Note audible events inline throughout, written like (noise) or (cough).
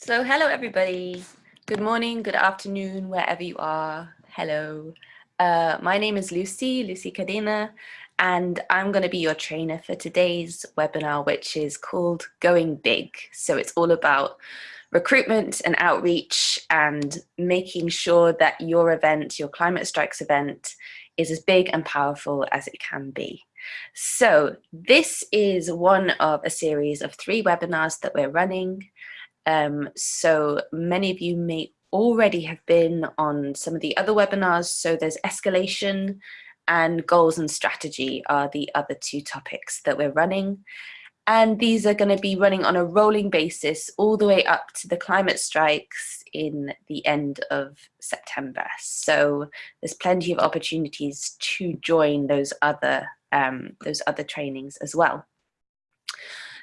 So hello everybody. Good morning, good afternoon, wherever you are. Hello. Uh, my name is Lucy, Lucy Cadena, and I'm going to be your trainer for today's webinar, which is called Going Big. So it's all about recruitment and outreach and making sure that your event, your Climate Strikes event, is as big and powerful as it can be. So this is one of a series of three webinars that we're running. Um, so many of you may already have been on some of the other webinars. So there's escalation and goals and strategy are the other two topics that we're running. And these are going to be running on a rolling basis all the way up to the climate strikes in the end of September. So there's plenty of opportunities to join those other um, those other trainings as well.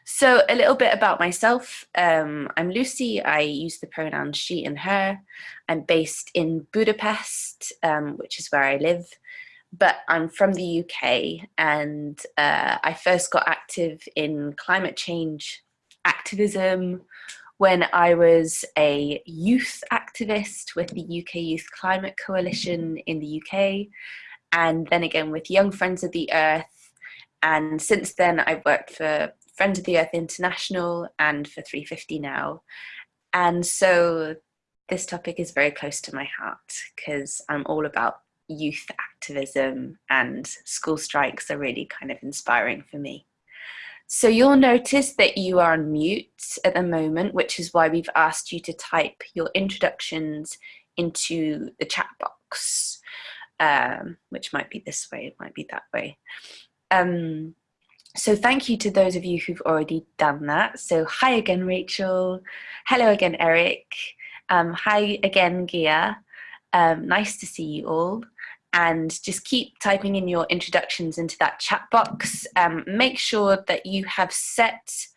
So a little bit about myself. Um, I'm Lucy. I use the pronouns she and her. I'm based in Budapest, um, which is where I live, but I'm from the UK and uh, I first got active in climate change activism when I was a youth activist with the UK Youth Climate Coalition in the UK and then again with Young Friends of the Earth and since then I've worked for Friends of the Earth International and for 350 now. And so this topic is very close to my heart because I'm all about youth activism and school strikes are really kind of inspiring for me. So you'll notice that you are on mute at the moment, which is why we've asked you to type your introductions into the chat box, um, which might be this way, it might be that way. Um, so thank you to those of you who've already done that. So hi again, Rachel. Hello again, Eric. Um, hi again, Gia. Um, nice to see you all. And just keep typing in your introductions into that chat box. Um, make sure that you have set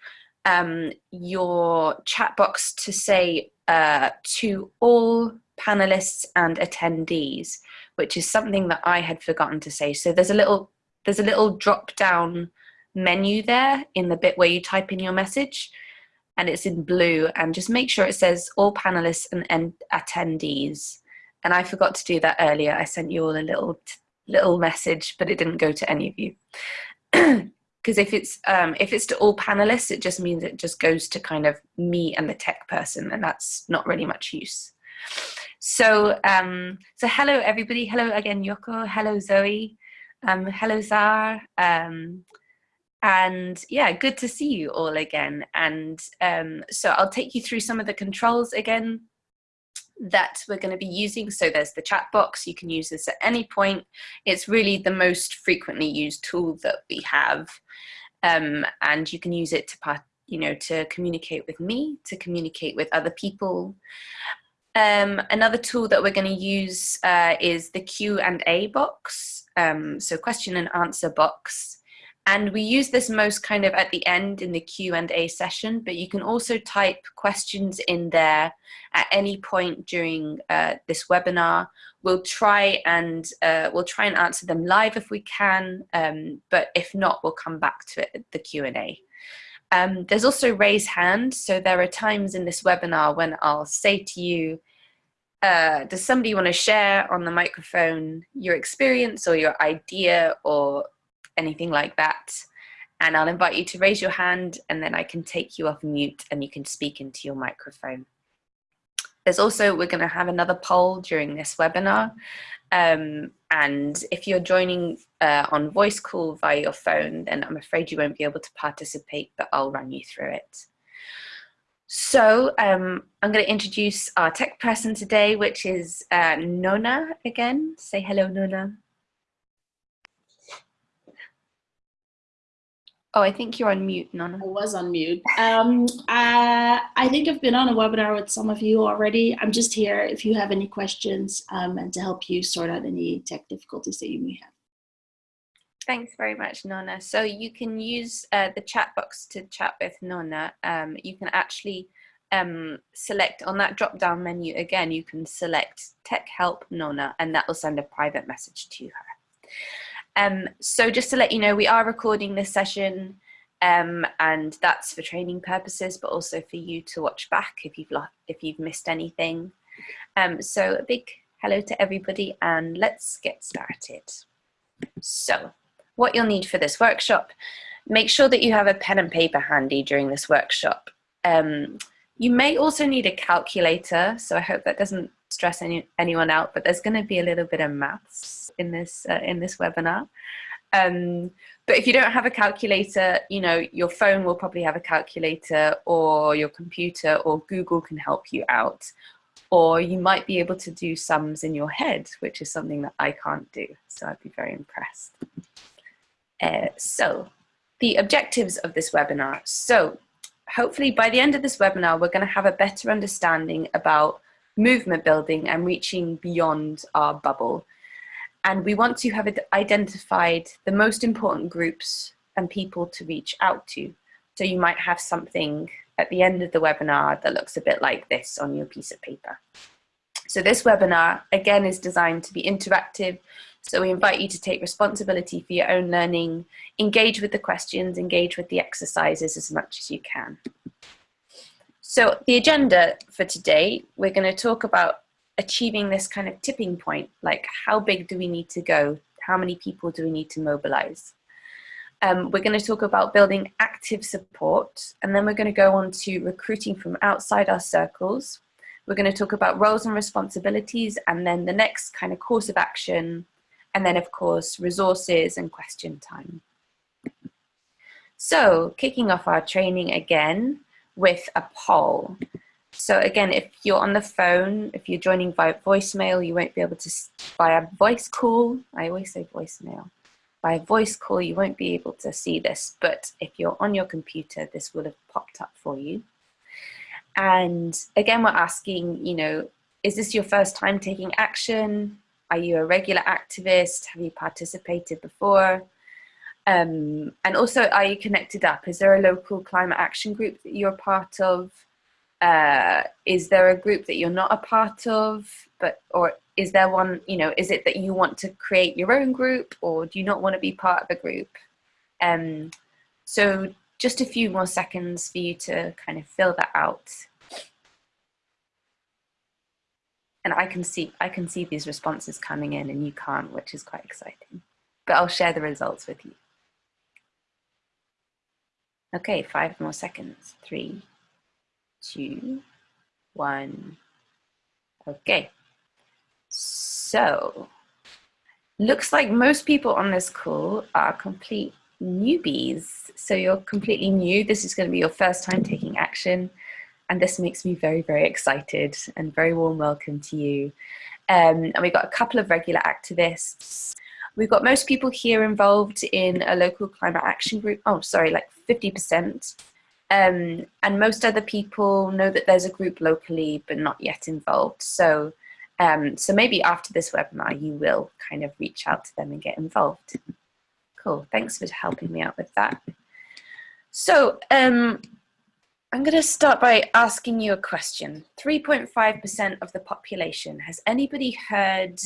um, your chat box to say uh, to all panelists and attendees, which is something that I had forgotten to say. So there's a little there's a little drop down menu there in the bit where you type in your message and it's in blue and just make sure it says all panelists and, and attendees. And I forgot to do that earlier. I sent you all a little little message but it didn't go to any of you. (clears throat) Because if it's um, if it's to all panelists it just means it just goes to kind of me and the tech person and that's not really much use. So um, so hello everybody. Hello again Yoko. Hello Zoe. Um, hello Zar um, and yeah good to see you all again and um, so I'll take you through some of the controls again that we're going to be using. So there's the chat box you can use this at any point. It's really the most frequently used tool that we have um, and you can use it to part you know to communicate with me to communicate with other people. Um, another tool that we're going to use uh, is the Q and A box um, so question and answer box and we use this most kind of at the end in the Q&A session, but you can also type questions in there at any point during uh, this webinar. We'll try and uh, we'll try and answer them live if we can, um, but if not, we'll come back to it at the Q&A. Um, there's also raise hand. So there are times in this webinar when I'll say to you, uh, does somebody want to share on the microphone your experience or your idea or anything like that. And I'll invite you to raise your hand and then I can take you off mute and you can speak into your microphone. There's also, we're gonna have another poll during this webinar. Um, and if you're joining uh, on voice call via your phone, then I'm afraid you won't be able to participate, but I'll run you through it. So um, I'm going to introduce our tech person today, which is uh, Nona again. Say hello, Nona. Oh, I think you're on mute, Nona. I was on mute. Um, uh, I think I've been on a webinar with some of you already. I'm just here if you have any questions um, and to help you sort out any tech difficulties that you may have. Thanks very much, Nona. So you can use uh, the chat box to chat with Nona. Um, you can actually um, select on that drop down menu again, you can select Tech Help Nona and that will send a private message to her. Um, so just to let you know, we are recording this session Um, and that's for training purposes, but also for you to watch back if you've, if you've missed anything. Um, so a big hello to everybody and let's get started. So what you'll need for this workshop, make sure that you have a pen and paper handy during this workshop. Um, you may also need a calculator, so I hope that doesn't stress any, anyone out, but there's gonna be a little bit of maths in this, uh, in this webinar. Um, but if you don't have a calculator, you know, your phone will probably have a calculator or your computer or Google can help you out. Or you might be able to do sums in your head, which is something that I can't do. So I'd be very impressed. Uh, so the objectives of this webinar. So hopefully by the end of this webinar, we're going to have a better understanding about movement building and reaching beyond our bubble. And we want to have identified the most important groups and people to reach out to. So you might have something at the end of the webinar that looks a bit like this on your piece of paper. So this webinar, again, is designed to be interactive. So we invite you to take responsibility for your own learning, engage with the questions, engage with the exercises as much as you can. So the agenda for today, we're going to talk about achieving this kind of tipping point, like how big do we need to go? How many people do we need to mobilize? Um, we're going to talk about building active support, and then we're going to go on to recruiting from outside our circles. We're going to talk about roles and responsibilities, and then the next kind of course of action, and then of course, resources and question time. So kicking off our training again with a poll. So again, if you're on the phone, if you're joining via voicemail, you won't be able to, via voice call, I always say voicemail, by a voice call, you won't be able to see this, but if you're on your computer, this will have popped up for you. And again, we're asking, you know, is this your first time taking action? Are you a regular activist? Have you participated before? Um, and also, are you connected up? Is there a local climate action group that you're part of? Uh, is there a group that you're not a part of, but or is there one, you know, is it that you want to create your own group or do you not want to be part of a group? Um, so just a few more seconds for you to kind of fill that out. And I can see, I can see these responses coming in and you can't, which is quite exciting. But I'll share the results with you. Okay, five more seconds. Three, two, one. Okay. So, looks like most people on this call are complete newbies. So you're completely new. This is going to be your first time taking action. And this makes me very, very excited and very warm welcome to you. Um, and we've got a couple of regular activists. We've got most people here involved in a local climate action group. Oh, sorry, like 50%. Um, and most other people know that there's a group locally, but not yet involved. So, um, so maybe after this webinar, you will kind of reach out to them and get involved. Cool, thanks for helping me out with that. So um, I'm gonna start by asking you a question. 3.5% of the population, has anybody heard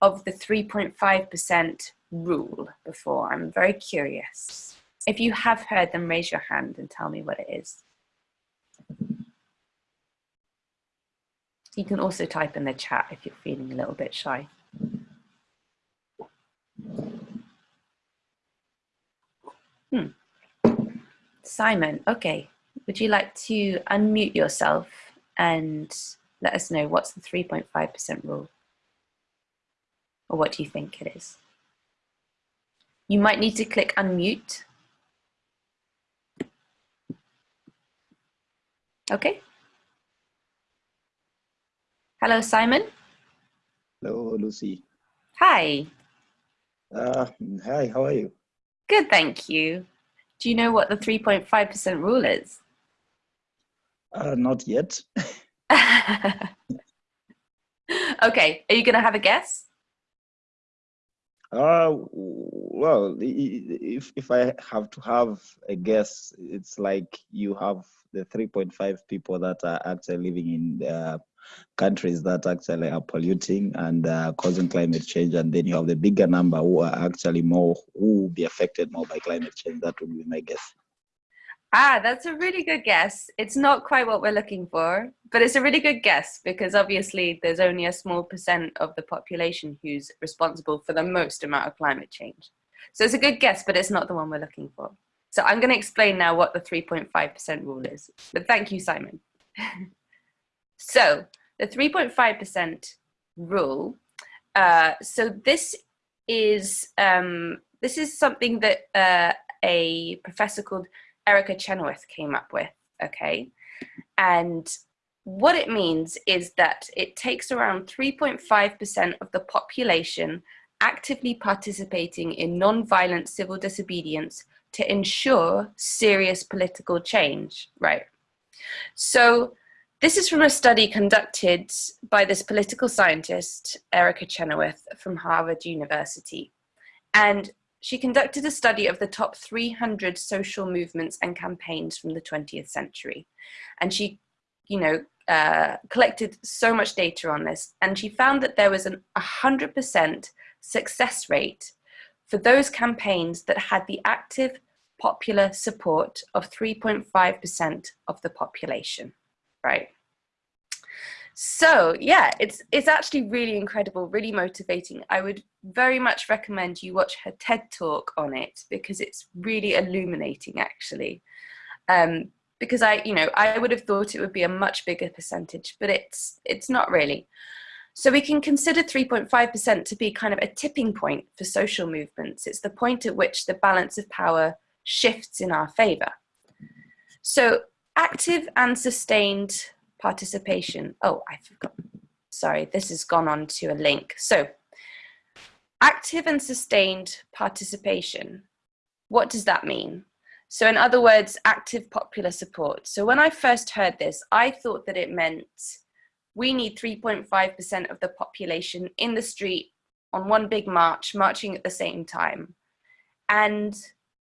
of the 3.5% rule before? I'm very curious. If you have heard them, raise your hand and tell me what it is. You can also type in the chat if you're feeling a little bit shy. Hmm. Simon, okay. Would you like to unmute yourself and let us know what's the 3.5% rule? Or what do you think it is? You might need to click unmute Okay. Hello, Simon. Hello, Lucy. Hi. Uh, hi, how are you? Good, thank you. Do you know what the 3.5% rule is? Uh, not yet. (laughs) okay, are you going to have a guess? Uh, well, if, if I have to have a guess, it's like you have the 3.5 people that are actually living in uh, countries that actually are polluting and uh, causing climate change, and then you have the bigger number who are actually more who will be affected more by climate change. That would be my guess. Ah, that's a really good guess. It's not quite what we're looking for, but it's a really good guess because obviously there's only a small percent of the population who's responsible for the most amount of climate change. So it's a good guess, but it's not the one we're looking for. So I'm going to explain now what the 3.5% rule is. But thank you, Simon. (laughs) so the 3.5% rule. Uh, so this is um, this is something that uh, a professor called Erica Chenoweth came up with. Okay, and what it means is that it takes around 3.5% of the population actively participating in non-violent civil disobedience to ensure serious political change, right? So this is from a study conducted by this political scientist, Erica Chenoweth from Harvard University. And she conducted a study of the top 300 social movements and campaigns from the 20th century. And she, you know, uh, collected so much data on this. And she found that there was an 100% success rate for those campaigns that had the active popular support of 3.5% of the population, right? So yeah, it's, it's actually really incredible, really motivating. I would very much recommend you watch her TED talk on it because it's really illuminating actually. Um, because I, you know, I would have thought it would be a much bigger percentage, but it's, it's not really. So we can consider 3.5% to be kind of a tipping point for social movements. It's the point at which the balance of power shifts in our favor. So active and sustained participation. Oh, I forgot. Sorry, this has gone on to a link. So active and sustained participation. What does that mean? So in other words, active popular support. So when I first heard this, I thought that it meant we need 3.5% of the population in the street on one big march, marching at the same time. And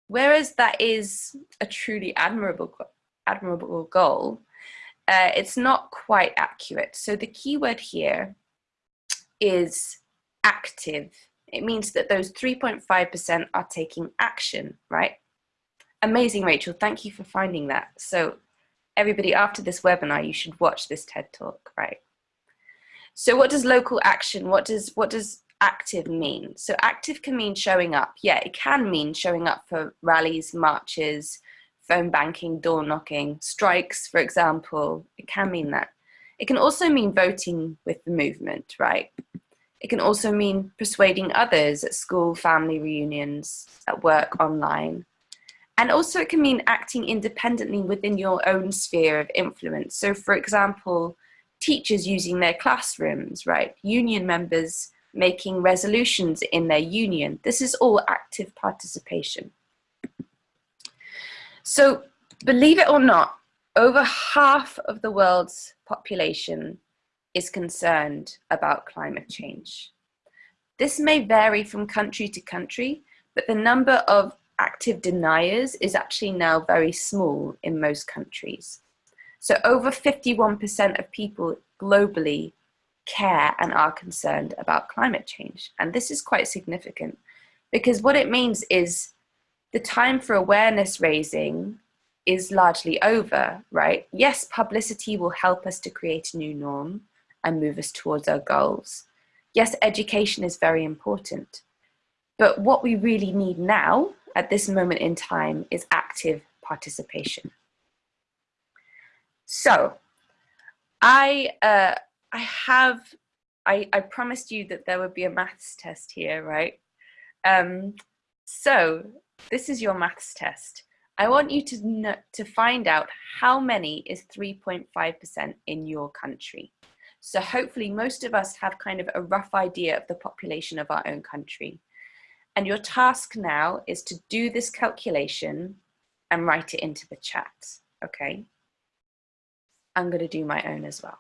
Whereas that is a truly admirable, admirable goal, uh, it's not quite accurate. So the keyword here is active. It means that those 3.5% are taking action, right? Amazing, Rachel. Thank you for finding that. So everybody after this webinar, you should watch this TED talk, right? So what does local action, what does, what does active mean? So active can mean showing up. Yeah, it can mean showing up for rallies, marches, phone banking, door knocking, strikes, for example. It can mean that. It can also mean voting with the movement, right? It can also mean persuading others at school, family reunions, at work, online. And also it can mean acting independently within your own sphere of influence. So for example, teachers using their classrooms, right? Union members making resolutions in their union. This is all active participation. So believe it or not, over half of the world's population is concerned about climate change. This may vary from country to country, but the number of active deniers is actually now very small in most countries. So over 51% of people globally care and are concerned about climate change. And this is quite significant because what it means is the time for awareness raising is largely over, right? Yes, publicity will help us to create a new norm and move us towards our goals. Yes, education is very important. But what we really need now at this moment in time is active participation. So I, uh, I have, I, I promised you that there would be a maths test here, right? Um, so this is your maths test. I want you to, to find out how many is 3.5% in your country. So hopefully most of us have kind of a rough idea of the population of our own country. And your task now is to do this calculation and write it into the chat, okay? I'm gonna do my own as well.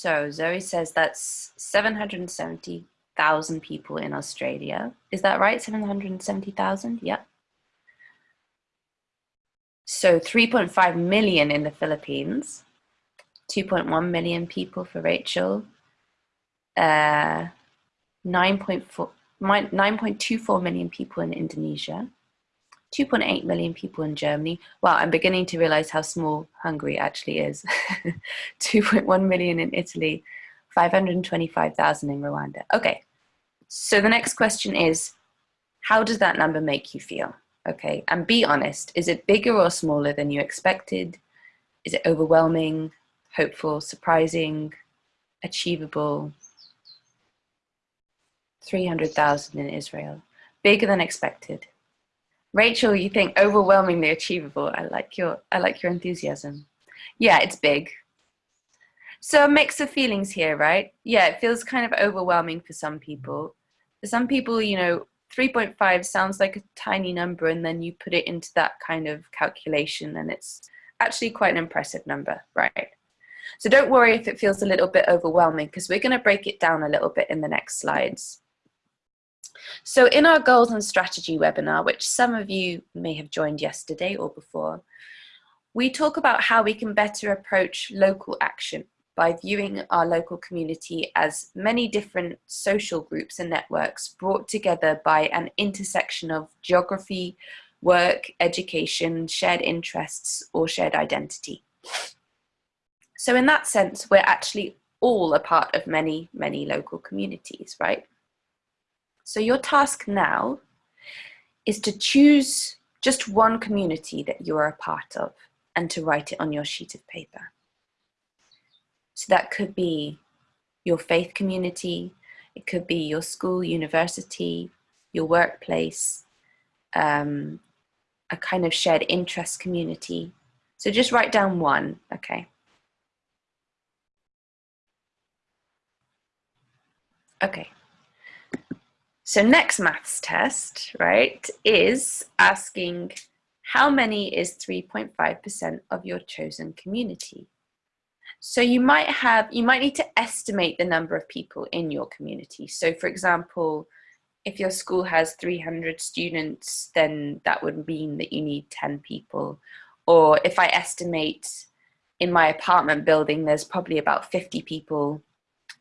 So Zoe says that's 770,000 people in Australia. Is that right? 770,000? Yep. So 3.5 million in the Philippines, 2.1 million people for Rachel, uh, 9.4 9.24 million people in Indonesia, 2.8 million people in Germany. Wow, I'm beginning to realize how small Hungary actually is. (laughs) 2.1 million in Italy, 525,000 in Rwanda. Okay, so the next question is, how does that number make you feel? Okay, and be honest, is it bigger or smaller than you expected? Is it overwhelming, hopeful, surprising, achievable? 300,000 in Israel, bigger than expected. Rachel, you think overwhelmingly achievable. I like your, I like your enthusiasm. Yeah, it's big. So a mix of feelings here, right? Yeah, it feels kind of overwhelming for some people. For some people, you know, 3.5 sounds like a tiny number and then you put it into that kind of calculation and it's actually quite an impressive number, right? So don't worry if it feels a little bit overwhelming because we're going to break it down a little bit in the next slides. So in our goals and strategy webinar, which some of you may have joined yesterday or before, we talk about how we can better approach local action by viewing our local community as many different social groups and networks brought together by an intersection of geography, work, education, shared interests, or shared identity. So in that sense, we're actually all a part of many, many local communities, right? So your task now is to choose just one community that you are a part of and to write it on your sheet of paper. So that could be your faith community, it could be your school, university, your workplace, um, a kind of shared interest community. So just write down one, okay? Okay, so next maths test, right, is asking how many is 3.5% of your chosen community? So you might have, you might need to estimate the number of people in your community. So for example, if your school has 300 students, then that would mean that you need 10 people. Or if I estimate in my apartment building, there's probably about 50 people.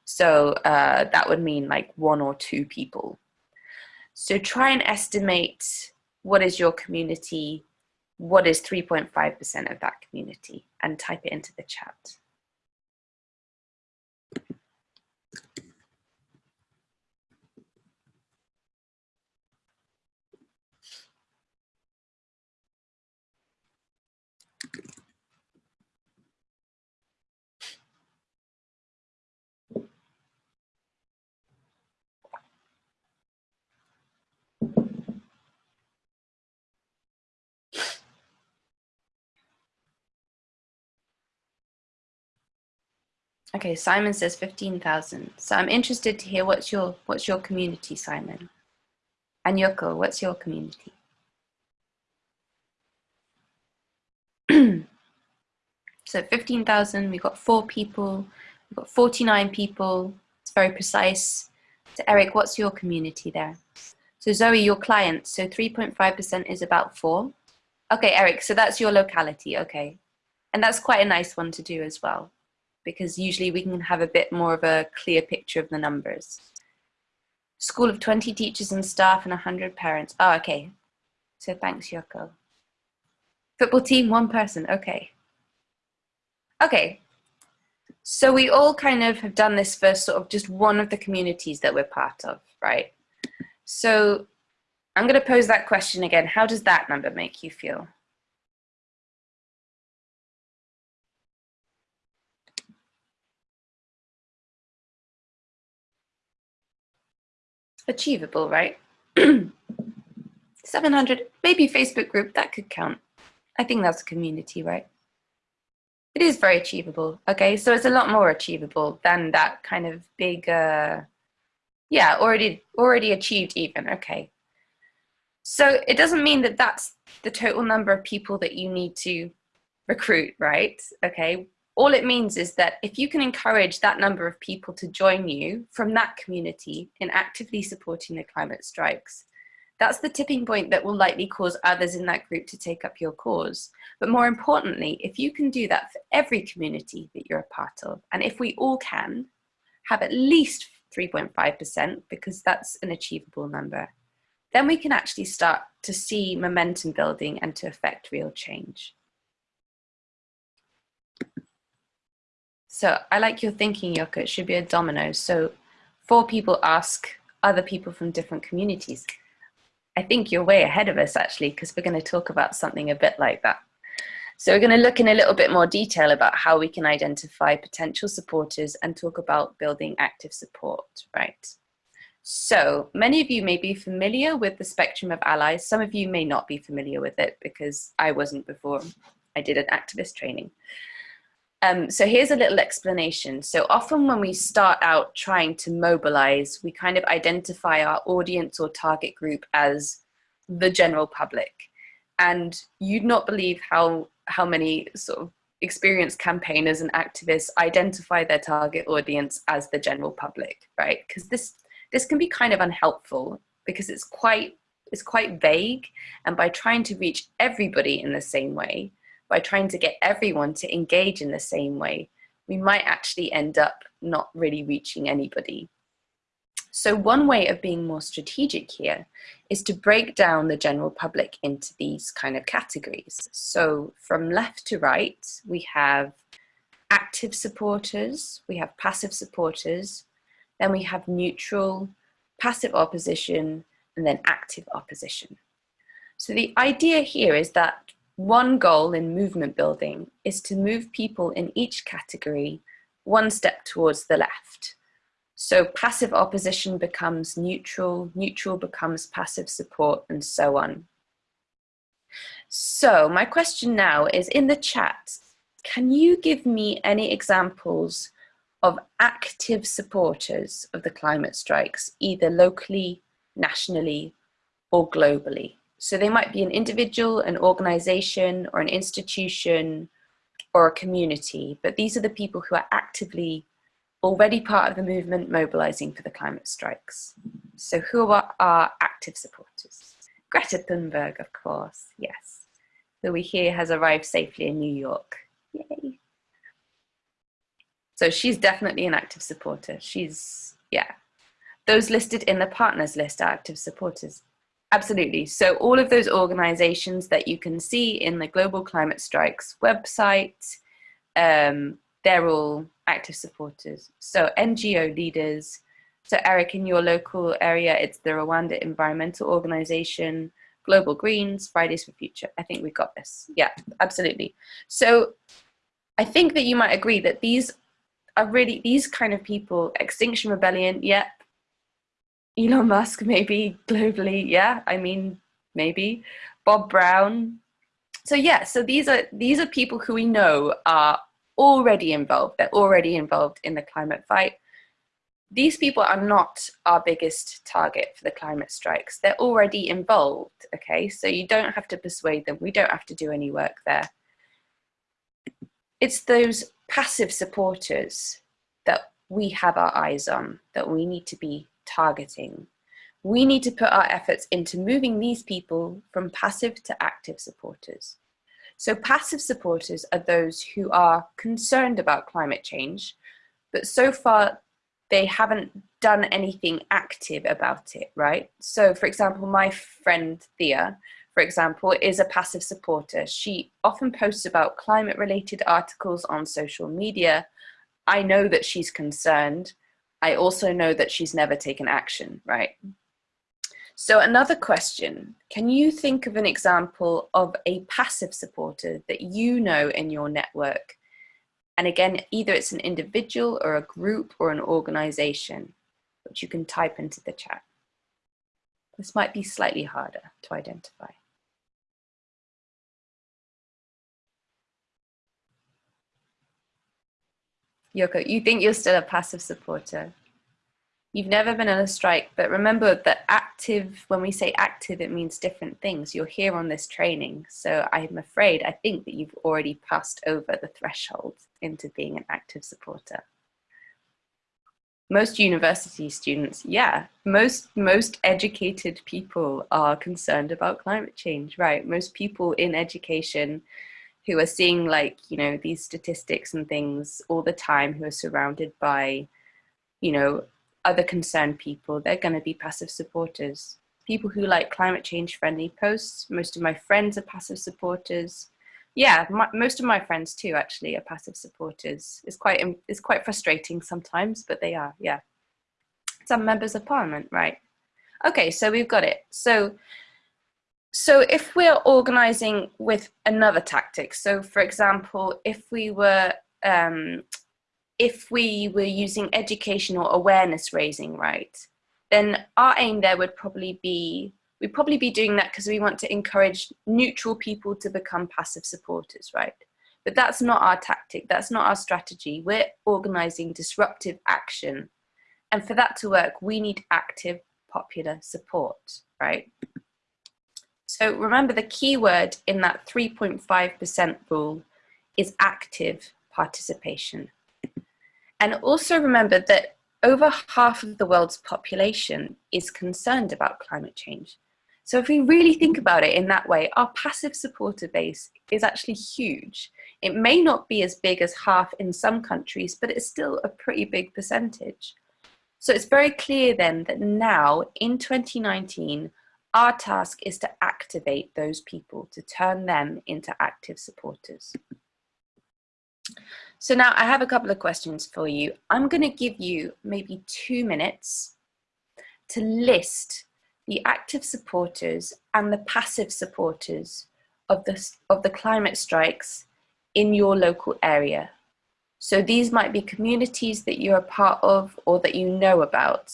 So uh, that would mean like one or two people so try and estimate what is your community, what is 3.5% of that community, and type it into the chat. Okay, Simon says 15,000. So I'm interested to hear what's your what's your community, Simon? And Yoko, what's your community? (clears throat) so 15,000, we've got four people, we've got 49 people. It's very precise. So Eric, what's your community there? So Zoe, your clients, so 3.5% is about four. Okay, Eric, so that's your locality, okay. And that's quite a nice one to do as well because usually we can have a bit more of a clear picture of the numbers. School of 20 teachers and staff and 100 parents. Oh, okay. So thanks, Yoko. Football team, one person, okay. Okay, so we all kind of have done this for sort of just one of the communities that we're part of, right? So I'm gonna pose that question again. How does that number make you feel? Achievable, right? 700, maybe Facebook group, that could count. I think that's a community, right? It is very achievable. Okay, so it's a lot more achievable than that kind of big, uh, yeah, already already achieved even. Okay, so it doesn't mean that that's the total number of people that you need to recruit, right? Okay, all it means is that if you can encourage that number of people to join you from that community in actively supporting the climate strikes, that's the tipping point that will likely cause others in that group to take up your cause. But more importantly, if you can do that for every community that you're a part of, and if we all can have at least 3.5%, because that's an achievable number, then we can actually start to see momentum building and to affect real change. So I like your thinking, Yoko. It should be a domino. So four people ask other people from different communities. I think you're way ahead of us actually, because we're going to talk about something a bit like that. So we're going to look in a little bit more detail about how we can identify potential supporters and talk about building active support, right? So many of you may be familiar with the spectrum of allies. Some of you may not be familiar with it because I wasn't before I did an activist training. Um, so here's a little explanation. So often when we start out trying to mobilize, we kind of identify our audience or target group as the general public. And you'd not believe how, how many sort of experienced campaigners and activists identify their target audience as the general public, right? Because this, this can be kind of unhelpful because it's quite, it's quite vague. And by trying to reach everybody in the same way, by trying to get everyone to engage in the same way, we might actually end up not really reaching anybody. So one way of being more strategic here is to break down the general public into these kind of categories. So from left to right, we have active supporters, we have passive supporters, then we have neutral, passive opposition, and then active opposition. So the idea here is that one goal in movement building is to move people in each category one step towards the left. So passive opposition becomes neutral, neutral becomes passive support, and so on. So my question now is in the chat, can you give me any examples of active supporters of the climate strikes, either locally, nationally, or globally? So they might be an individual, an organization, or an institution, or a community, but these are the people who are actively already part of the movement mobilizing for the climate strikes. So who are our active supporters? Greta Thunberg, of course, yes, who we hear has arrived safely in New York. Yay. So she's definitely an active supporter. She's, yeah. Those listed in the partners list are active supporters. Absolutely. So all of those organizations that you can see in the Global Climate Strikes website, um, they're all active supporters. So NGO leaders, so Eric, in your local area, it's the Rwanda Environmental Organization, Global Greens, Fridays for Future. I think we've got this. Yeah, absolutely. So I think that you might agree that these are really, these kind of people, Extinction Rebellion, yeah, Elon Musk, maybe globally. Yeah, I mean, maybe Bob Brown. So yeah, so these are these are people who we know are already involved. They're already involved in the climate fight. These people are not our biggest target for the climate strikes. They're already involved, okay? So you don't have to persuade them. We don't have to do any work there. It's those passive supporters that we have our eyes on, that we need to be targeting. We need to put our efforts into moving these people from passive to active supporters. So passive supporters are those who are concerned about climate change, but so far they haven't done anything active about it, right? So for example, my friend Thea, for example, is a passive supporter. She often posts about climate related articles on social media. I know that she's concerned, I also know that she's never taken action, right? So another question, can you think of an example of a passive supporter that you know in your network? And again, either it's an individual or a group or an organization, which you can type into the chat. This might be slightly harder to identify. Yoko, you think you're still a passive supporter? You've never been on a strike, but remember that active, when we say active, it means different things. You're here on this training. So I'm afraid, I think that you've already passed over the threshold into being an active supporter. Most university students, yeah, most, most educated people are concerned about climate change, right? Most people in education who are seeing like, you know, these statistics and things all the time, who are surrounded by, you know, other concerned people, they're going to be passive supporters. People who like climate change friendly posts, most of my friends are passive supporters. Yeah, my, most of my friends too actually are passive supporters. It's quite, um, it's quite frustrating sometimes, but they are, yeah. Some members of parliament, right. Okay, so we've got it. So, so if we're organizing with another tactic, so for example, if we were um, if we were using educational awareness raising, right, then our aim there would probably be, we'd probably be doing that because we want to encourage neutral people to become passive supporters, right? But that's not our tactic, that's not our strategy. We're organizing disruptive action. And for that to work, we need active popular support, right? So remember the key word in that 3.5% rule is active participation. And also remember that over half of the world's population is concerned about climate change. So if we really think about it in that way, our passive supporter base is actually huge. It may not be as big as half in some countries, but it's still a pretty big percentage. So it's very clear then that now in 2019, our task is to activate those people, to turn them into active supporters. So now I have a couple of questions for you. I'm going to give you maybe two minutes to list the active supporters and the passive supporters of the, of the climate strikes in your local area. So these might be communities that you're a part of or that you know about.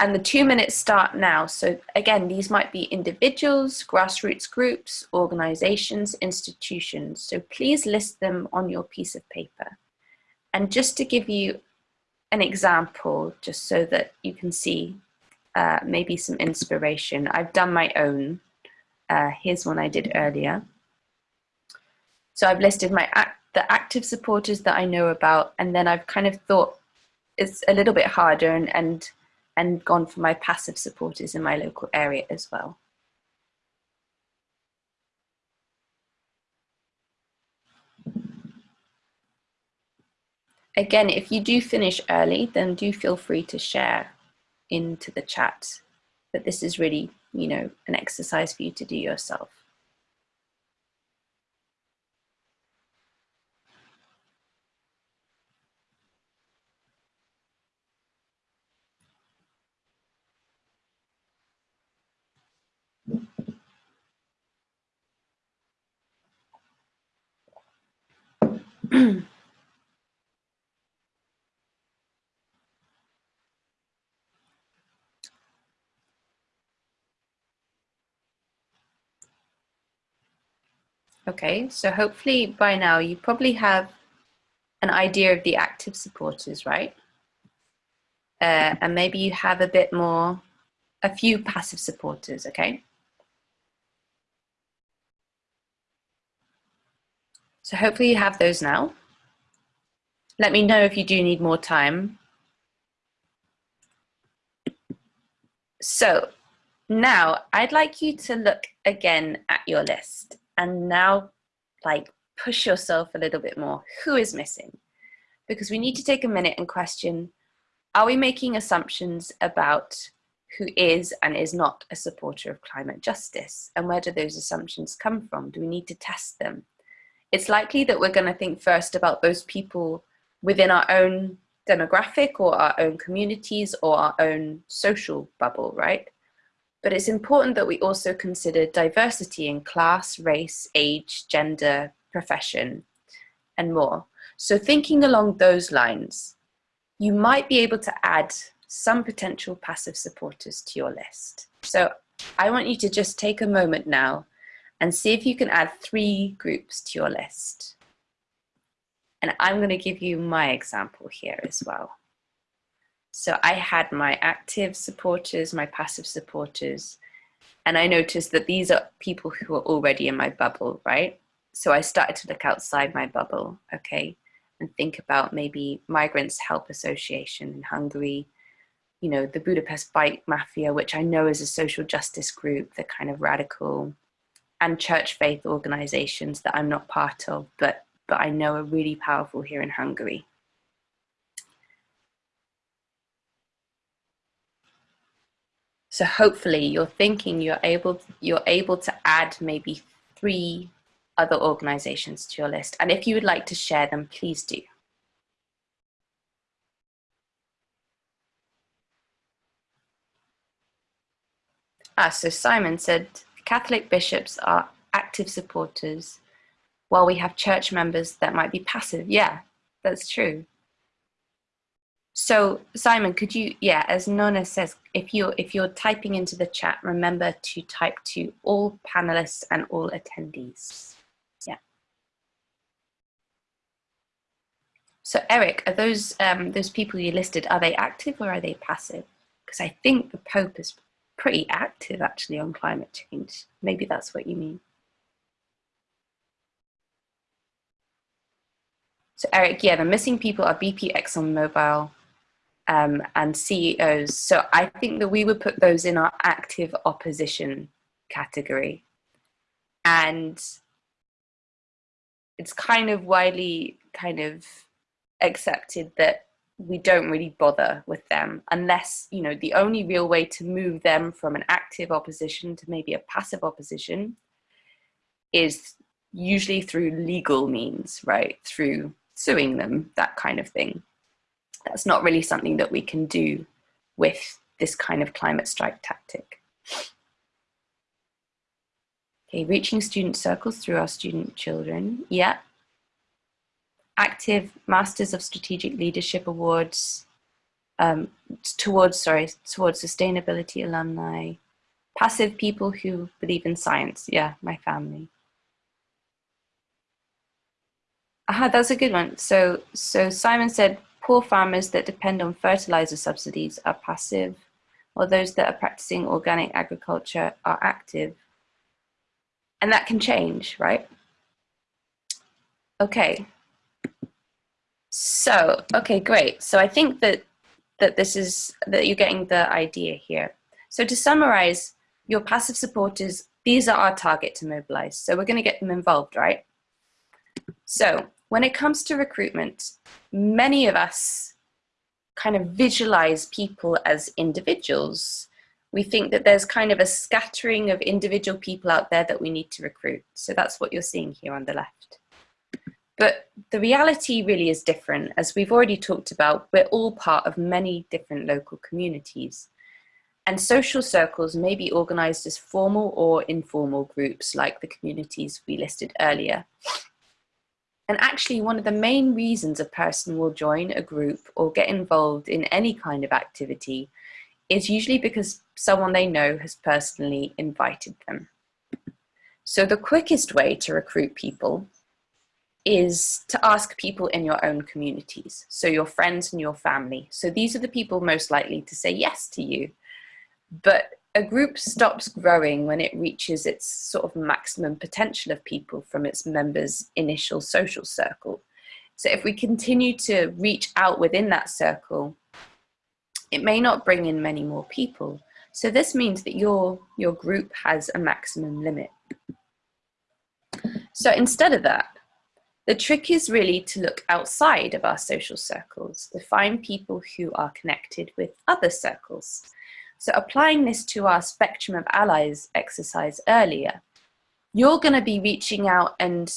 And the two minutes start now. So again, these might be individuals, grassroots groups, organizations, institutions. So please list them on your piece of paper. And just to give you an example, just so that you can see uh, maybe some inspiration, I've done my own. Uh, here's one I did earlier. So I've listed my act the active supporters that I know about, and then I've kind of thought it's a little bit harder and, and and gone for my passive supporters in my local area as well. Again, if you do finish early, then do feel free to share into the chat. But this is really, you know, an exercise for you to do yourself. (clears throat) okay, so hopefully by now you probably have an idea of the active supporters, right? Uh, and maybe you have a bit more, a few passive supporters, okay? So hopefully you have those now. Let me know if you do need more time. So now I'd like you to look again at your list and now like push yourself a little bit more. Who is missing? Because we need to take a minute and question, are we making assumptions about who is and is not a supporter of climate justice? And where do those assumptions come from? Do we need to test them? It's likely that we're going to think first about those people within our own demographic or our own communities or our own social bubble, right? But it's important that we also consider diversity in class, race, age, gender, profession, and more. So thinking along those lines, you might be able to add some potential passive supporters to your list. So I want you to just take a moment now and see if you can add three groups to your list. And I'm going to give you my example here as well. So I had my active supporters, my passive supporters, and I noticed that these are people who are already in my bubble, right? So I started to look outside my bubble, okay, and think about maybe Migrants Help Association in Hungary, you know, the Budapest Bike Mafia, which I know is a social justice group, the kind of radical, and church faith organizations that I'm not part of, but, but I know are really powerful here in Hungary. So hopefully you're thinking you're able, you're able to add maybe three other organizations to your list. And if you would like to share them, please do. Ah, so Simon said Catholic bishops are active supporters while we have church members that might be passive. Yeah, that's true. So Simon, could you, yeah, as Nona says, if you're, if you're typing into the chat, remember to type to all panelists and all attendees. Yeah. So Eric, are those, um, those people you listed, are they active or are they passive? Because I think the Pope is pretty active actually on climate change. Maybe that's what you mean. So Eric, yeah, the missing people are BP, ExxonMobil, um, and CEOs. So I think that we would put those in our active opposition category. And it's kind of widely kind of accepted that we don't really bother with them unless, you know, the only real way to move them from an active opposition to maybe a passive opposition is usually through legal means, right? Through suing them, that kind of thing. That's not really something that we can do with this kind of climate strike tactic. Okay, reaching student circles through our student children. Yeah, active Masters of Strategic Leadership Awards um, towards, sorry, towards sustainability alumni, passive people who believe in science. Yeah, my family. Aha, that's a good one. So, so Simon said, poor farmers that depend on fertilizer subsidies are passive, while those that are practicing organic agriculture are active. And that can change, right? Okay, so, okay, great. So I think that, that this is, that you're getting the idea here. So to summarize, your passive supporters, these are our target to mobilize. So we're gonna get them involved, right? So when it comes to recruitment, many of us kind of visualize people as individuals. We think that there's kind of a scattering of individual people out there that we need to recruit. So that's what you're seeing here on the left. But the reality really is different. As we've already talked about, we're all part of many different local communities. And social circles may be organized as formal or informal groups like the communities we listed earlier. And actually one of the main reasons a person will join a group or get involved in any kind of activity is usually because someone they know has personally invited them. So the quickest way to recruit people is to ask people in your own communities, so your friends and your family. So these are the people most likely to say yes to you. But a group stops growing when it reaches its sort of maximum potential of people from its members' initial social circle. So if we continue to reach out within that circle, it may not bring in many more people. So this means that your, your group has a maximum limit. So instead of that, the trick is really to look outside of our social circles, to find people who are connected with other circles. So applying this to our spectrum of allies exercise earlier, you're going to be reaching out and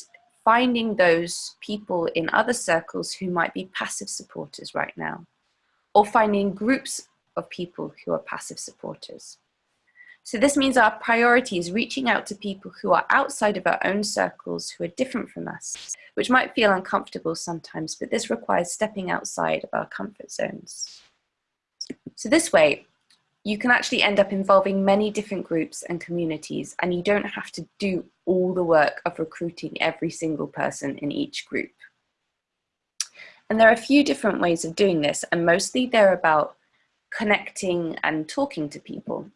finding those people in other circles who might be passive supporters right now, or finding groups of people who are passive supporters. So this means our priority is reaching out to people who are outside of our own circles, who are different from us, which might feel uncomfortable sometimes, but this requires stepping outside of our comfort zones. So this way, you can actually end up involving many different groups and communities, and you don't have to do all the work of recruiting every single person in each group. And there are a few different ways of doing this, and mostly they're about connecting and talking to people.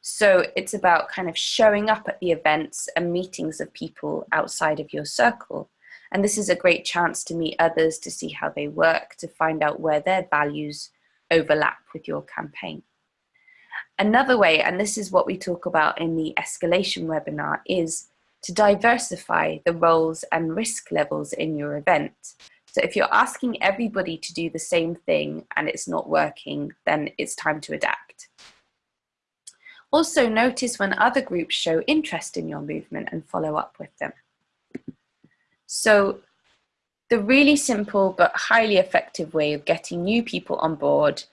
So it's about kind of showing up at the events and meetings of people outside of your circle. And this is a great chance to meet others, to see how they work, to find out where their values overlap with your campaign. Another way, and this is what we talk about in the escalation webinar, is to diversify the roles and risk levels in your event. So if you're asking everybody to do the same thing and it's not working, then it's time to adapt. Also notice when other groups show interest in your movement and follow up with them. So the really simple but highly effective way of getting new people on board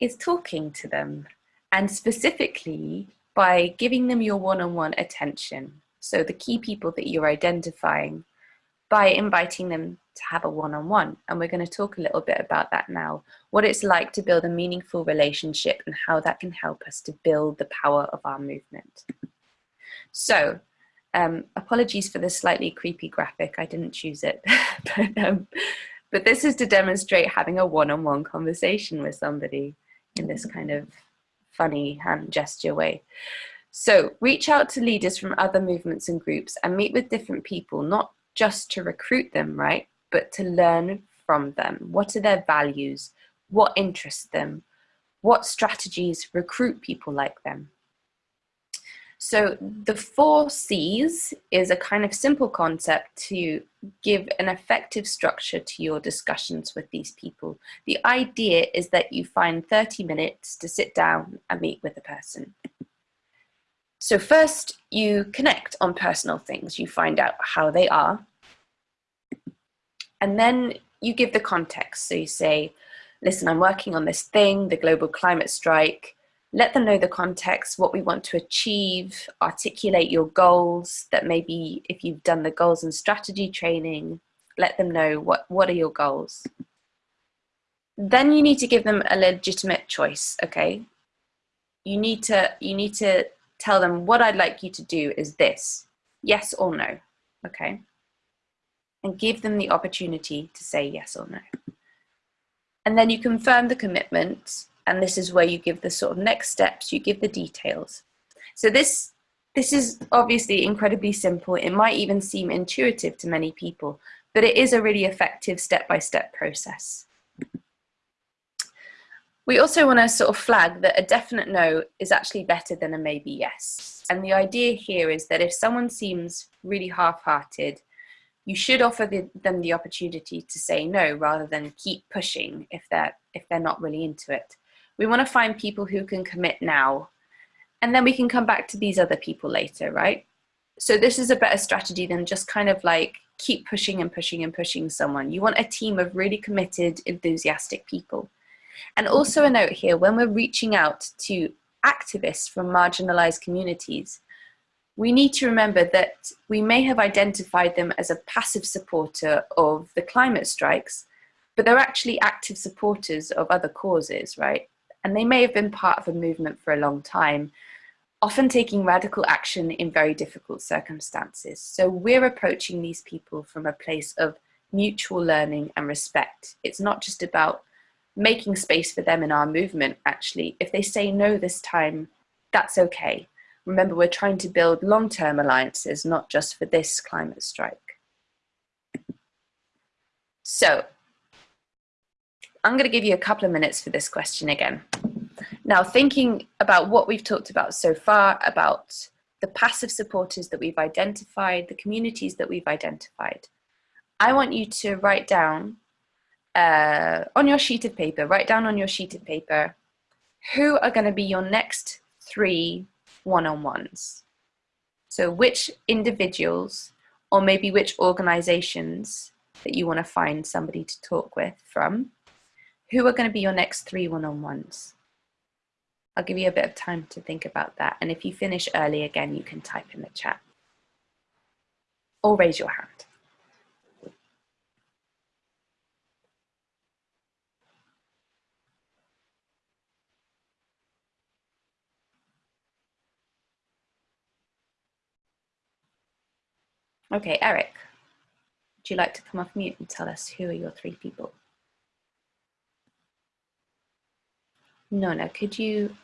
is talking to them and specifically by giving them your one-on-one -on -one attention. So the key people that you're identifying by inviting them to have a one-on-one. -on -one. And we're going to talk a little bit about that now, what it's like to build a meaningful relationship and how that can help us to build the power of our movement. So um, apologies for the slightly creepy graphic, I didn't choose it, (laughs) but, um, but this is to demonstrate having a one-on-one -on -one conversation with somebody in this kind of funny hand gesture way. So reach out to leaders from other movements and groups and meet with different people, not just to recruit them, right? But to learn from them. What are their values? What interests them? What strategies recruit people like them? So the four C's is a kind of simple concept to give an effective structure to your discussions with these people. The idea is that you find 30 minutes to sit down and meet with a person. So first you connect on personal things. You find out how they are, and then you give the context. So you say, listen, I'm working on this thing, the global climate strike. Let them know the context, what we want to achieve, articulate your goals that maybe if you've done the goals and strategy training, let them know what, what are your goals. Then you need to give them a legitimate choice, okay? You need to, you need to tell them what I'd like you to do is this, yes or no, okay? And give them the opportunity to say yes or no. And then you confirm the commitment, and this is where you give the sort of next steps, you give the details. So this, this is obviously incredibly simple. It might even seem intuitive to many people, but it is a really effective step-by-step -step process. We also want to sort of flag that a definite no is actually better than a maybe yes. And the idea here is that if someone seems really half-hearted, you should offer the, them the opportunity to say no rather than keep pushing if they're if they're not really into it. We want to find people who can commit now and then we can come back to these other people later right? So this is a better strategy than just kind of like keep pushing and pushing and pushing someone. You want a team of really committed enthusiastic people. And also a note here when we're reaching out to activists from marginalized communities we need to remember that we may have identified them as a passive supporter of the climate strikes, but they're actually active supporters of other causes, right? And they may have been part of a movement for a long time, often taking radical action in very difficult circumstances. So we're approaching these people from a place of mutual learning and respect. It's not just about making space for them in our movement, actually. If they say no this time, that's okay Remember, we're trying to build long-term alliances, not just for this climate strike. So I'm going to give you a couple of minutes for this question again. Now, thinking about what we've talked about so far, about the passive supporters that we've identified, the communities that we've identified, I want you to write down uh, on your sheet of paper, write down on your sheet of paper, who are going to be your next three one-on-ones. So which individuals or maybe which organizations that you want to find somebody to talk with from, who are going to be your next three one-on-ones? I'll give you a bit of time to think about that. And if you finish early again, you can type in the chat or raise your hand. Okay, Eric, would you like to come off mute and tell us who are your three people? Nona, could you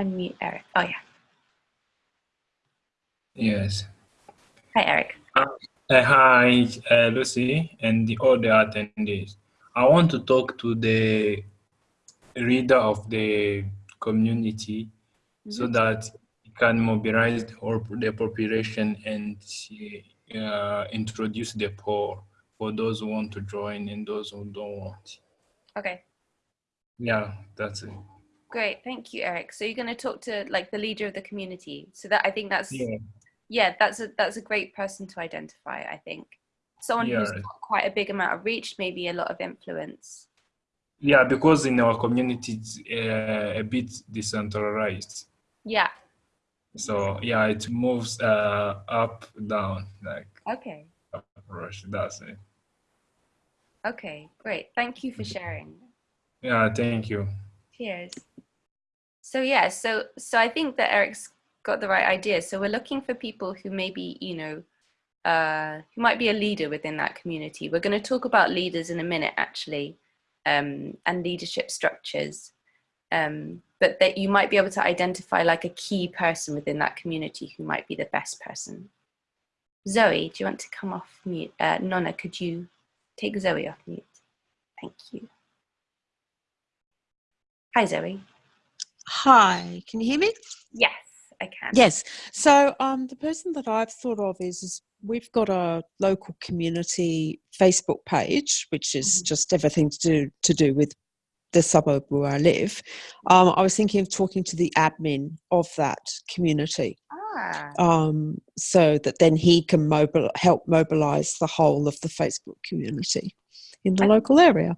unmute Eric? Oh yeah. Yes. Hi, Eric. Uh, hi, uh, Lucy, and the other attendees. I want to talk to the leader of the community so Mhm. that it can mobilize the population and uh, introduce the poor for those who want to join and those who don't want. Okay, Yeah, that's it. great. Thank you, Eric. So you're going to talk to like the leader of the community. So that I think that's Yeah, yeah, that's a that's a great person to identify. I think someone who's got quite a big amount of reach, maybe a lot of influence. yeah, because in our community it's uh, a bit decentralized. Yeah. So yeah, it moves uh, up, down, like Okay. rush. That's it. Okay. Great. Thank you for sharing. Yeah, thank you. Cheers. So yeah, so so I think that Eric's got the right idea. So we're looking for people who maybe you know, uh, who might be a leader within that community. We're going to talk about leaders in a minute, actually, um, and leadership structures. Um, but that you might be able to identify like a key person within that community who might be the best person. Zoe, do you want to come off mute? Uh, Nona, could you take Zoe off mute? Thank you. Hi, Zoe. Hi, can you hear me? Yes, I can. Yes. So um, the person that I've thought of is, is we've got a local community Facebook page, which is Mhm. just everything to do to do with the suburb where I live. Um, I was thinking of talking to the admin of that community, Ah, um, so that then he can mobil- help mobilize the whole of the Facebook community in the I- local area.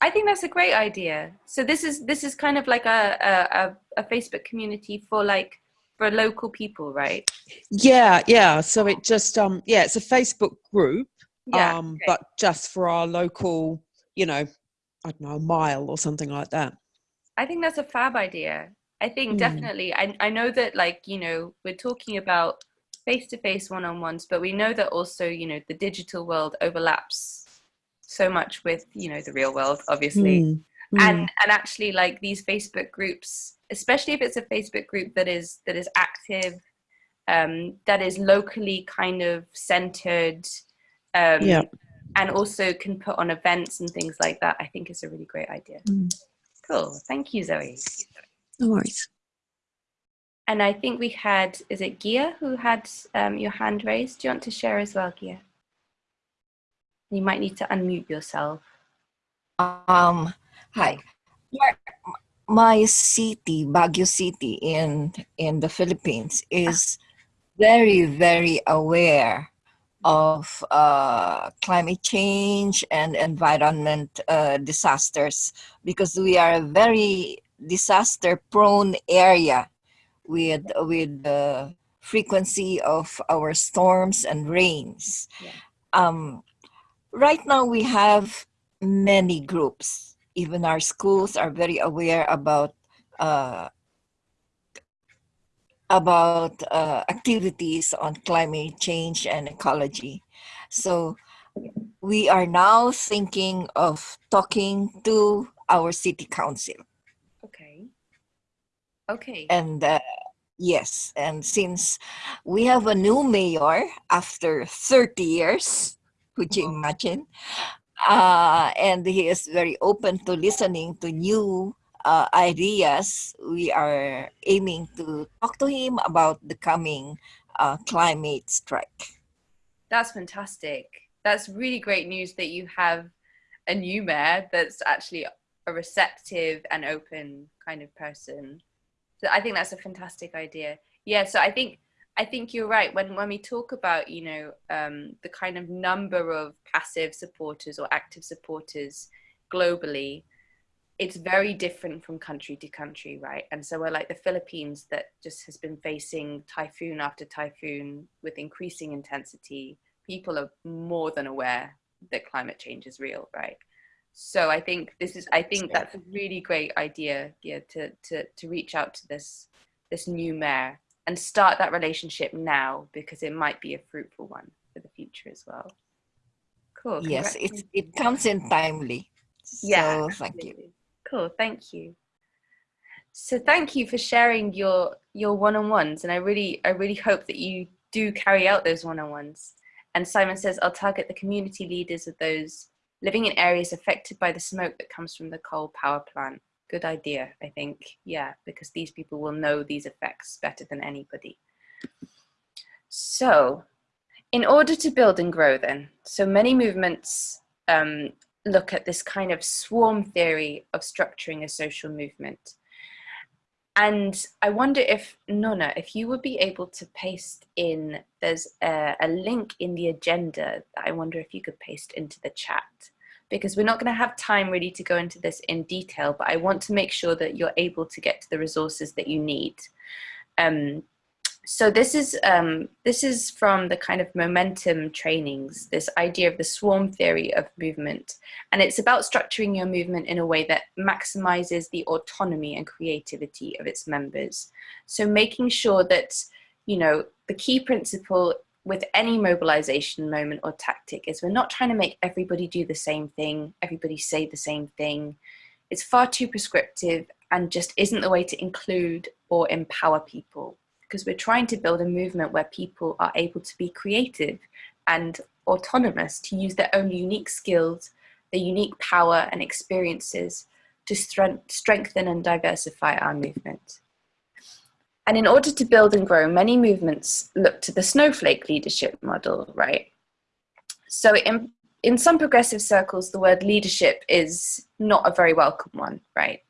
I think that's a great idea. So this is this is kind of like a a, a, a Facebook community for like for local people, right? Yeah, yeah. So it just um, yeah, it's a Facebook group. Yeah. um, okay. but just for our local, you know, I don't know, a mile or something like that. I think that's a fab idea. I think Mm. definitely. I I know that like you know we're talking about face to face one on ones, but we know that also you know the digital world overlaps so much with you know the real world, obviously. Mm, mm. and and actually like these facebook groups especially if it's a facebook group that is that is active um that is locally kind of centered um Yeah. And also can put on events and things like that i think is a really great idea Mm. cool thank you zoe no worries. and i think we had is it gia who had um, your hand raised do you want to share as well gia you might need to unmute yourself Um, hi. My city, Baguio City in in the Philippines, is very very aware of uh, climate change and environment uh, disasters because we are a very disaster prone area with with the frequency of our storms and rains. Yeah. Um, right now we have many groups. Even our schools are very aware about uh, about uh, activities on climate change and ecology. So we are now thinking of talking to our city council. okay okay And uh, yes, and since we have a new mayor after 30 years, could you imagine? Uh, and he is very open to listening to new uh, ideas. We are aiming to talk to him about the coming uh, climate strike. That's fantastic. That's really great news that you have a new mayor that's actually a receptive and open kind of person. So I think that's a fantastic idea. Yeah, so I think I think you're right. When when we talk about, you know, um, the kind of number of passive supporters or active supporters globally, it's very different from country to country, right? And so we're like the Philippines that just has been facing typhoon after typhoon with increasing intensity. People are more than aware that climate change is real, right? So I think this is I think that's a really great idea, yeah, to to to reach out to this this new mayor and start that relationship now because it might be a fruitful one for the future as well. Cool. Yes, it's, it comes in timely. Yeah, So thank you. Cool, thank you. So thank you for sharing your your one-on-ones, and I really I really hope that you do carry out those one-on-ones. And Simon says, I'll target the community leaders of those living in areas affected by the smoke that comes from the coal power plant. Good idea, I think. Yeah, because these people will know these effects better than anybody. So in order to build and grow then, so many movements um, look at this kind of swarm theory of structuring a social movement. And I wonder if, Nona, if you would be able to paste in, there's a, a, link in the agenda that I wonder if you could paste into the chat. Because we're not going to have time really to go into this in detail, but I want to make sure that you're able to get to the resources that you need. Um, so this is um, this is from the kind of momentum trainings, this idea of the swarm theory of movement. And it's about structuring your movement in a way that maximizes the autonomy and creativity of its members. So making sure that, you know, the key principle with any mobilization moment or tactic is we're not trying to make everybody do the same thing, everybody say the same thing. It's far too prescriptive and just isn't the way to include or empower people because we're trying to build a movement where people are able to be creative and autonomous to use their own unique skills, their unique power and experiences to strengthen and diversify our movement. And in order to build and grow, many movements look to the snowflake leadership model, right? So in, in some progressive circles, the word leadership is not a very welcome one, right?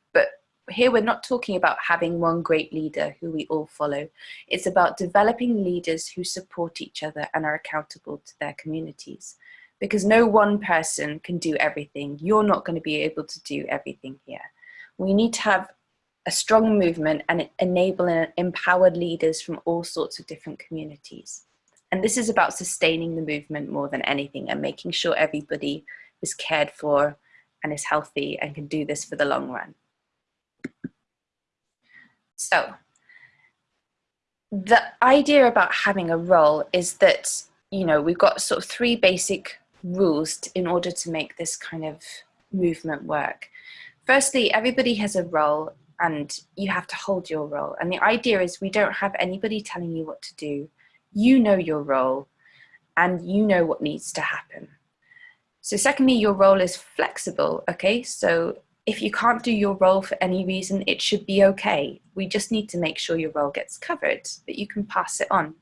Here we're not talking about having one great leader who we all follow. It's about developing leaders who support each other and are accountable to their communities. Because no one person can do everything. You're not going to be able to do everything here. We need to have a strong movement and enable and empowered leaders from all sorts of different communities. And this is about sustaining the movement more than anything and making sure everybody is cared for and is healthy and can do this for the long run. So the idea about having a role is that, you know, we've got sort of three basic rules in order to make this kind of movement work. Firstly, everybody has a role and you have to hold your role. And the idea is we don't have anybody telling you what to do. You know your role and you know what needs to happen. So secondly, your role is flexible, okay? So if you can't do your role for any reason, it should be okay. We just need to make sure your role gets covered, that you can pass it on.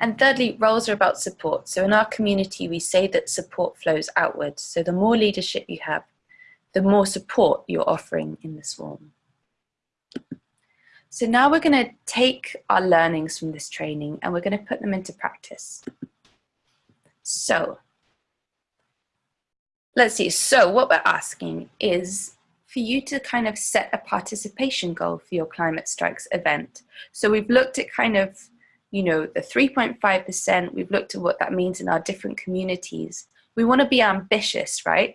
And thirdly, roles are about support. So in our community, we say that support flows outwards. So the more leadership you have, the more support you're offering in the swarm. So now we're going to take our learnings from this training and we're going to put them into practice. So let's see. So what we're asking is for you to kind of set a participation goal for your Climate Strikes event. So we've looked at kind of, you know, the 3.5%, we've looked at what that means in our different communities. We want to be ambitious, right?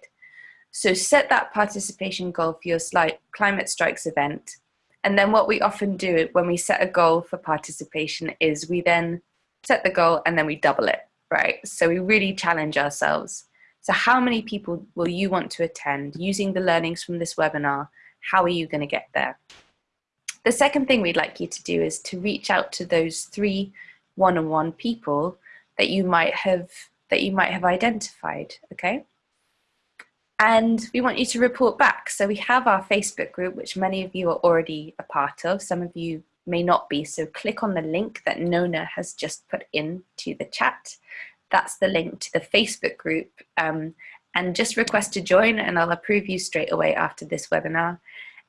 So set that participation goal for your Climate Strikes event. And then what we often do when we set a goal for participation is we then set the goal and then we double it, right? So we really challenge ourselves. So how many people will you want to attend using the learnings from this webinar? How are you going to get there? The second thing we'd like you to do is to reach out to those three one-on-one -on -one people that you might have that you might have identified, okay? And we want you to report back. So we have our Facebook group, which many of you are already a part of. Some of you may not be. So click on the link that Nona has just put into the chat that's the link to the Facebook group. Um, and just request to join and I'll approve you straight away after this webinar.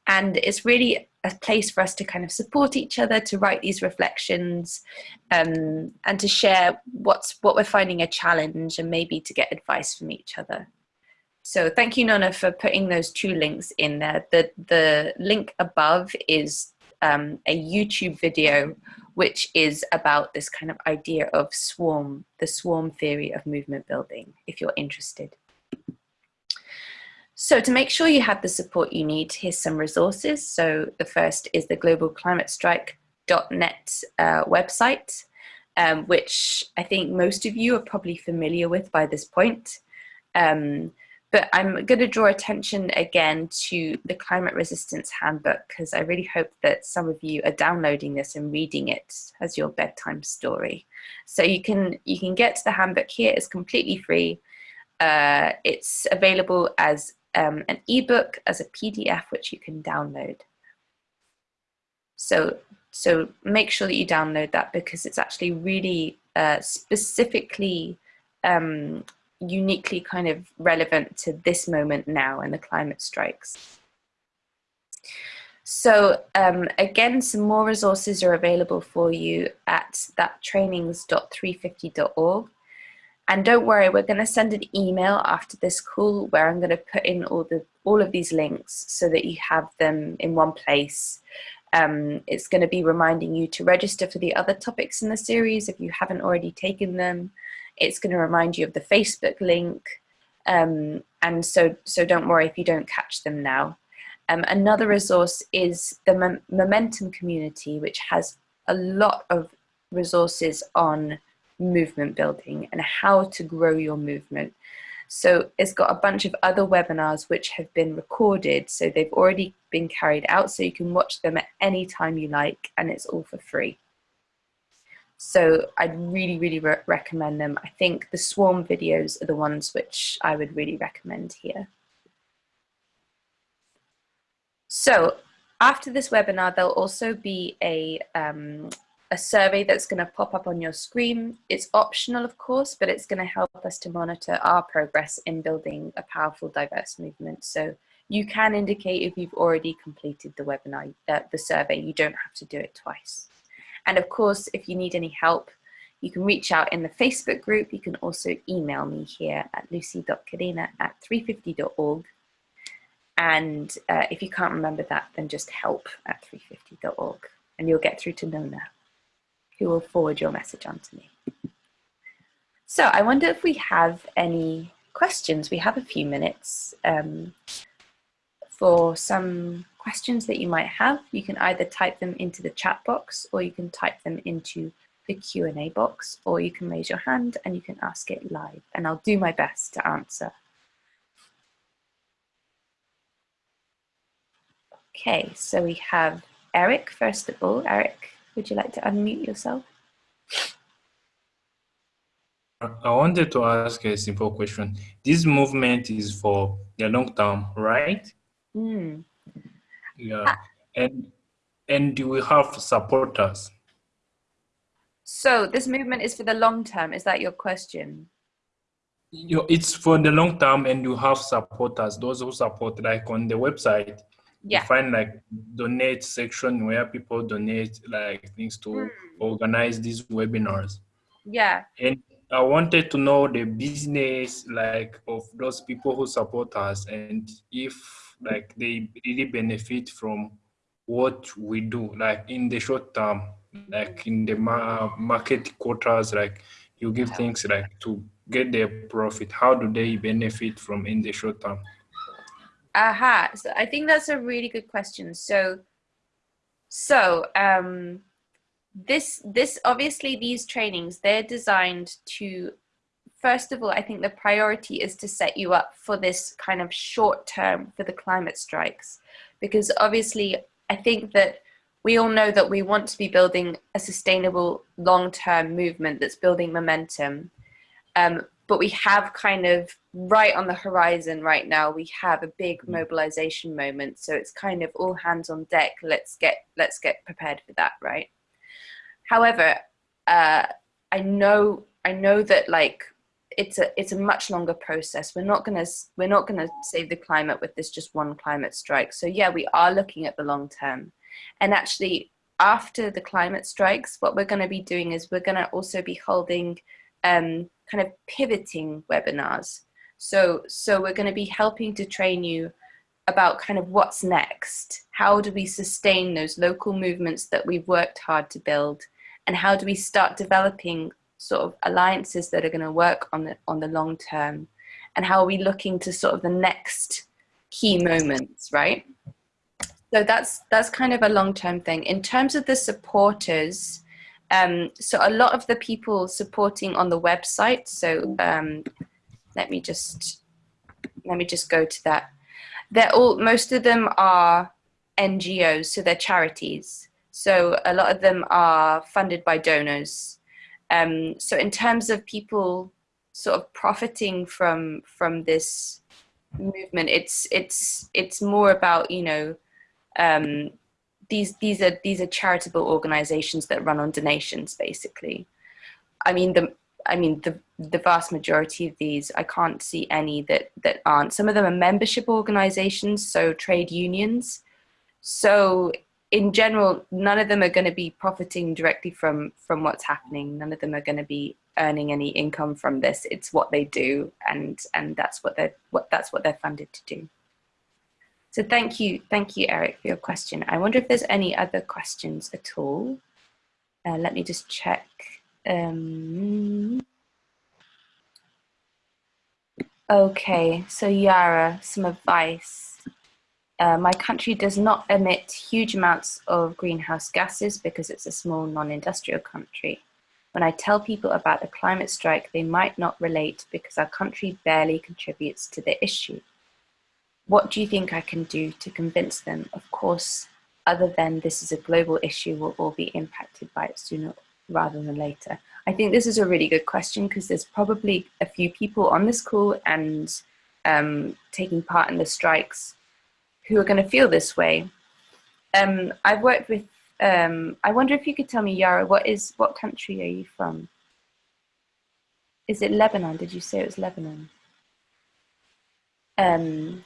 And it's really a place for us to kind of support each other, to write these reflections um, and to share what's what we're finding a challenge and maybe to get advice from each other. So thank you, Nona, for putting those two links in there. The, the link above is um, a YouTube video which is about this kind of idea of swarm, the swarm theory of movement building, if you're interested. So to make sure you have the support you need, here's some resources. So the first is the globalclimatestrike.net uh, website, um, which I think most of you are probably familiar with by this point. Um, but I'm going to draw attention again to the Climate Resistance Handbook because I really hope that some of you are downloading this and reading it as your bedtime story. So you can you can get to the handbook here. It's completely free. Uh, it's available as um, an ebook, as a PDF, which you can download. So so make sure that you download that because it's actually really uh, specifically um, uniquely kind of relevant to this moment now and the climate strikes. So um, again, some more resources are available for you at thattrainings.350.org. And don't worry, we're going to send an email after this call where I'm going to put in all the all of these links so that you have them in one place. Um, it's going to be reminding you to register for the other topics in the series if you haven't already taken them. It's going to remind you of the Facebook link. Um, and so, so don't worry if you don't catch them now. Um, another resource is the Momentum community, which has a lot of resources on movement building and how to grow your movement. So it's got a bunch of other webinars which have been recorded. So they've already been carried out. So you can watch them at any time you like and it's all for free. So I'd really, really re recommend them. I think the swarm videos are the ones which I would really recommend here. So after this webinar, there'll also be a, um, a survey that's going to pop up on your screen. It's optional, of course, but it's going to help us to monitor our progress in building a powerful, diverse movement. So you can indicate if you've already completed the webinar, uh, the survey. You don't have to do it twice. And of course, if you need any help, you can reach out in the Facebook group. You can also email me here at lucy.cadena at 350.org. And uh, if you can't remember that, then just help at 350.org and you'll get through to Nona, who will forward your message on to me. So I wonder if we have any questions. We have a few minutes um, for some questions that you might have, you can either type them into the chat box or you can type them into the Q&A box or you can raise your hand and you can ask it live and I'll do my best to answer. Okay, so we have Eric first of all. Eric, would you like to unmute yourself? I wanted to ask a simple question. This movement is for the long term, right? Mm. Yeah, ah. and and do we have supporters? So this movement is for the long term. Is that your question? You, it's for the long term, and you have supporters. Those who support, like on the website, yeah. you find like donate section where people donate like things to mm. organize these webinars. Yeah. And I wanted to know the business like of those people who support us, and if like they really benefit from what we do like in the short term like in the ma market quarters like you give things like to get their profit. How do they benefit from in the short term? Aha uh -huh. so i think that's a really good question. So so um this this obviously these trainings they're designed to first of all, I think the priority is to set you up for this kind of short term for the climate strikes. Because obviously, I think that we all know that we want to be building a sustainable long term movement that's building momentum. Um, but we have kind of right on the horizon right now, we have a big mm. mobilization moment. So it's kind of all hands on deck. Let's get, let's get prepared for that, right? However, uh, I know, I know that like it's a it's a much longer process. We're not gonna we're not gonna save the climate with this just one climate strike. So yeah, we are looking at the long term, and actually after the climate strikes, what we're going to be doing is we're going to also be holding um, kind of pivoting webinars. So so we're going to be helping to train you about kind of what's next. How do we sustain those local movements that we've worked hard to build? And how do we start developing sort of alliances that are going to work on the on the long term and how are we looking to sort of the next key moments right so that's that's kind of a long-term thing in terms of the supporters um, so a lot of the people supporting on the website so um, let me just let me just go to that. They're all, most of them are NGOs, so they're charities. So a lot of them are funded by donors. Um, so in terms of people sort of profiting from from this movement, it's it's it's more about you know um, these these are these are charitable organizations that run on donations basically. I mean the I mean the the vast majority of these I can't see any that that aren't. Some of them are membership organizations, so trade unions. So in general, none of them are going to be profiting directly from from what's happening. None of them are going to be earning any income from this. It's what they do, and and that's what they're what that's what they're funded to do. So thank you, thank you, Eric, for your question. I wonder if there's any other questions at all. Uh, let me just check. Um, okay, so Yara, some advice. Uh, my country does not emit huge amounts of greenhouse gases because it's a small non-industrial country. When I tell people about the climate strike, they might not relate because our country barely contributes to the issue. What do you think I can do to convince them? Of course, other than this is a global issue, we'll all be impacted by it sooner rather than later. I think this is a really good question because there's probably a few people on this call and um, taking part in the strikes who are going to feel this way. Um, I've worked with, um, I wonder if you could tell me, Yara, what is, what country are you from? Is it Lebanon? Did you say it was Lebanon? Um,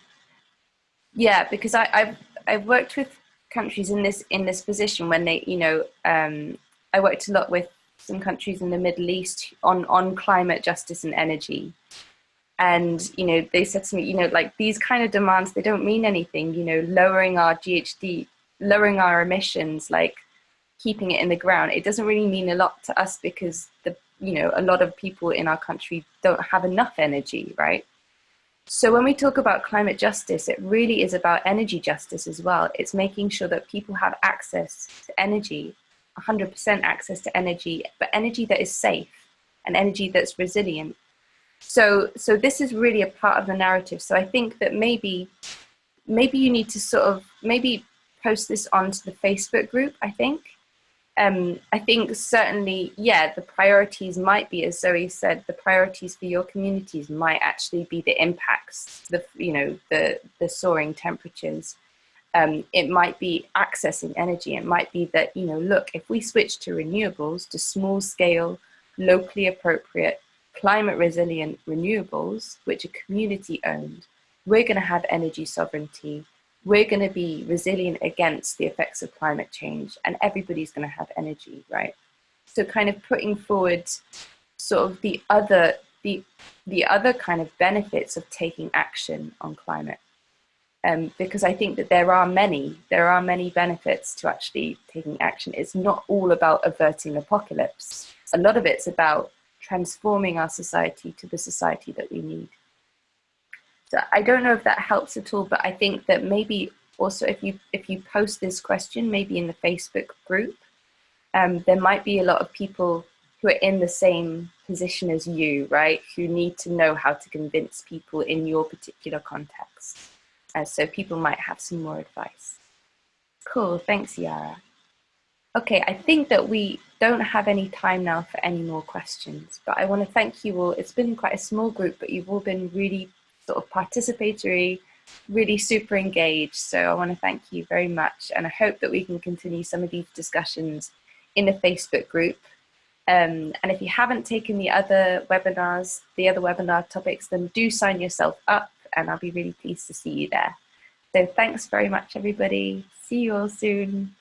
yeah, because I, I've I've worked with countries in this in this position when they, you know, um, I worked a lot with some countries in the Middle East on on climate justice and energy, and you know they said to me, you know, like these kind of demands they don't mean anything. You know, lowering our GHG, lowering our emissions, like keeping it in the ground, it doesn't really mean a lot to us because the you know a lot of people in our country don't have enough energy, right? So when we talk about climate justice, it really is about energy justice as well. It's making sure that people have access to energy, 100% access to energy, but energy that is safe and energy that's resilient. So, so this is really a part of the narrative. So I think that maybe, maybe you need to sort of, maybe post this onto the Facebook group, I think, um, I think certainly, yeah, the priorities might be, as Zoe said, the priorities for your communities might actually be the impacts, the you know, the the soaring temperatures. Um, it might be accessing energy. It might be that you know, look, if we switch to renewables, to small scale, locally appropriate, climate resilient renewables, which are community owned, we're going to have energy sovereignty we're going to be resilient against the effects of climate change and everybody's going to have energy, right? So kind of putting forward sort of the other, the, the other kind of benefits of taking action on climate. Um, because I think that there are many, there are many benefits to actually taking action. It's not all about averting apocalypse. A lot of it's about transforming our society to the society that we need. So I don't know if that helps at all, but I think that maybe also if you if you post this question, maybe in the Facebook group, um, there might be a lot of people who are in the same position as you, right? Who need to know how to convince people in your particular context. Uh, so people might have some more advice. Cool, thanks Yara. Okay, I think that we don't have any time now for any more questions, but I want to thank you all. It's been quite a small group, but you've all been really sort of participatory, really super engaged. So I want to thank you very much. And I hope that we can continue some of these discussions in the Facebook group. Um, and if you haven't taken the other webinars, the other webinar topics, then do sign yourself up and I'll be really pleased to see you there. So thanks very much, everybody. See you all soon.